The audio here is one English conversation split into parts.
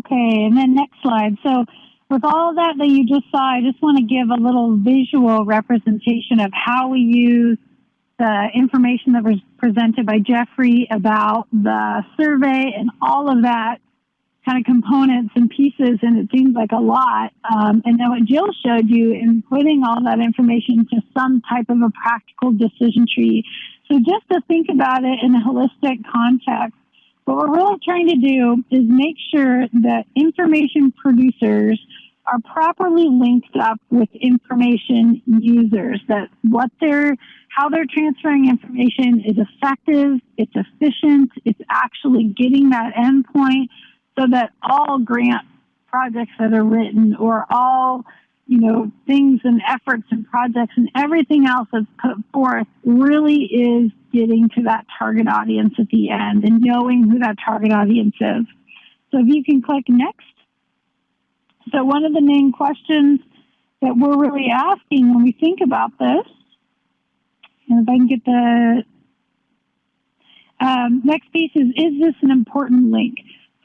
Okay, and then next slide. So with all that that you just saw, I just want to give a little visual representation of how we use the information that was presented by Jeffrey about the survey and all of that kind of components and pieces, and it seems like a lot. Um, and then what Jill showed you in putting all that information to some type of a practical decision tree. So just to think about it in a holistic context, what we're really trying to do is make sure that information producers are properly linked up with information users, that what they're, how they're transferring information is effective, it's efficient, it's actually getting that endpoint so that all grant projects that are written or all you know things and efforts and projects and everything else that's put forth really is getting to that target audience at the end and knowing who that target audience is. So if you can click next. So one of the main questions that we're really asking when we think about this and if i can get the um, next piece is is this an important link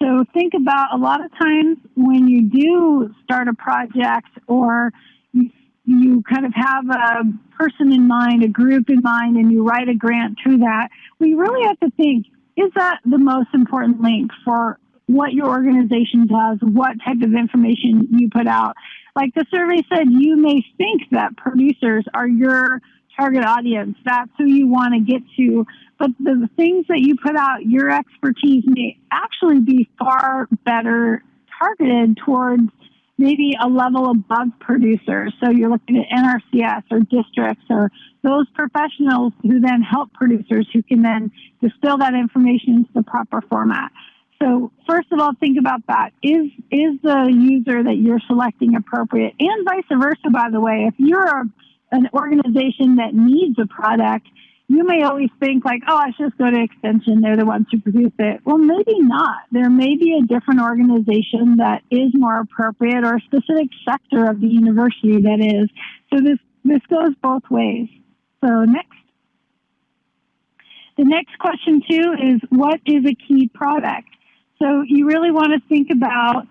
so think about a lot of times when you do start a project or you, kind of have a person in mind, a group in mind, and you write a grant to that, we really have to think, is that the most important link for what your organization does, what type of information you put out? Like the survey said, you may think that producers are your target audience. That's who you want to get to. But the things that you put out, your expertise may actually be far better targeted towards maybe a level above producers. So you're looking at NRCS or districts or those professionals who then help producers who can then distill that information into the proper format. So first of all, think about that. Is is the user that you're selecting appropriate? And vice versa, by the way. If you're a an organization that needs a product, you may always think like, oh, I should just go to Extension. They're the ones who produce it. Well, maybe not. There may be a different organization that is more appropriate or a specific sector of the university that is. So this, this goes both ways. So next. The next question too is what is a key product? So you really want to think about,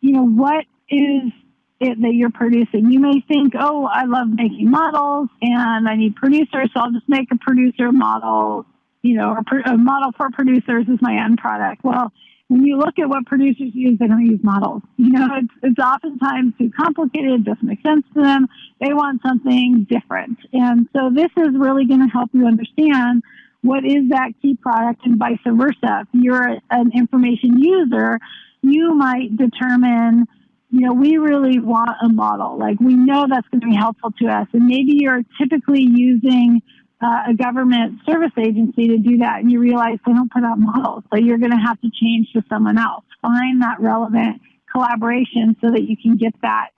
you know, what is it, that you're producing. You may think, oh, I love making models and I need producers, so I'll just make a producer model, you know, a, model for producers is my end product. Well, when you look at what producers use, they don't use models. You know, it's, it's oftentimes too complicated, it doesn't make sense to them. They want something different. And so this is really going to help you understand what is that key product and vice versa. If you're an information user, you might determine you know, we really want a model. Like we know that's going to be helpful to us. And maybe you're typically using uh, a government service agency to do that and you realize they don't put out models. So you're going to have to change to someone else. Find that relevant collaboration so that you can get that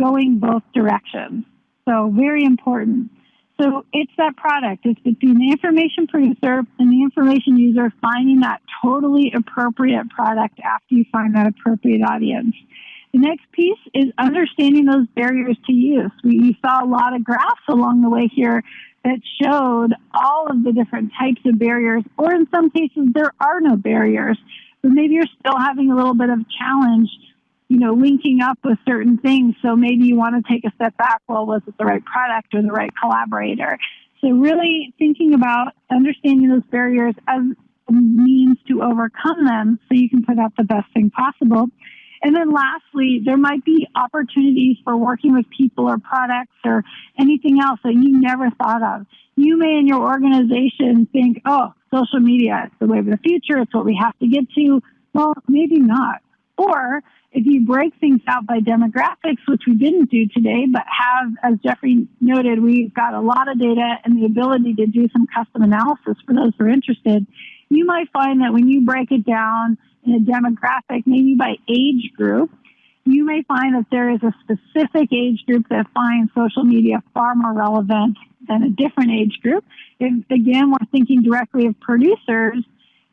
going both directions. So very important. So it's that product. It's between the information producer and the information user finding that totally appropriate product after you find that appropriate audience. The next piece is understanding those barriers to use. We saw a lot of graphs along the way here that showed all of the different types of barriers, or in some cases, there are no barriers, but maybe you're still having a little bit of challenge, you know, linking up with certain things. So maybe you want to take a step back. Well, was it the right product or the right collaborator? So really thinking about understanding those barriers as means to overcome them so you can put out the best thing possible. And then lastly, there might be opportunities for working with people or products or anything else that you never thought of. You may in your organization think, oh, social media is the way of the future. It's what we have to get to. Well, maybe not. Or if you break things out by demographics, which we didn't do today, but have, as Jeffrey noted, we've got a lot of data and the ability to do some custom analysis for those who are interested, you might find that when you break it down in a demographic, maybe by age group, you may find that there is a specific age group that finds social media far more relevant than a different age group. If, again, we're thinking directly of producers,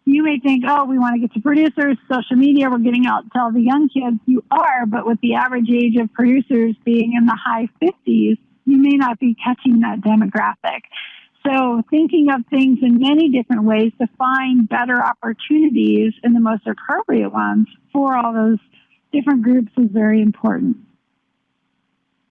you may think, oh, we want to get to producers, social media, we're getting out to tell the young kids. You are, but with the average age of producers being in the high 50s, you may not be catching that demographic. So thinking of things in many different ways to find better opportunities and the most appropriate ones for all those different groups is very important.